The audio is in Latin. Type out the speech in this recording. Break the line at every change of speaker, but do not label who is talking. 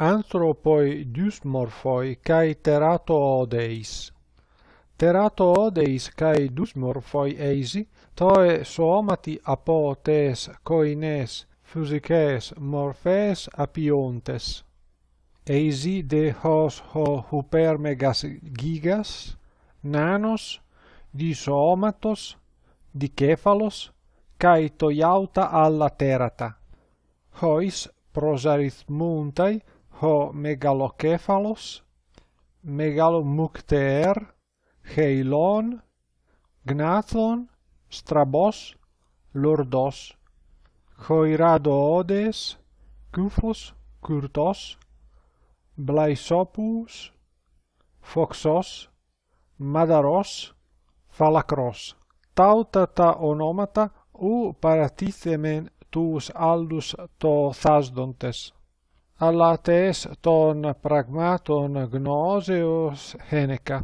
anthropoi dysmorphoi kai teratoodeis teratoodeis kai dysmorphoi eisi toe somati apotes koines physikes morphes apiontes. Eisi de hos ho hypermegas gigas, nanos, di somatos di dikefalos, kai toiauta alla terata. Hois prosarithmuntai ο μεγαλοκέφαλος, μεγαλομουκτέρ, χεϊλόν, γνάθλον, στραμπός, λορδός, χοϊράδοόδες, κούφος, κουρτός, μπλαϊσόπους, φοξός, μαδαρός, φαλακρός. Ταύτα τα ονόματα ου παρατίθεμεν τους άλλους το θάσδοντες. alla tes ton pragmaton gnoseos Heneca.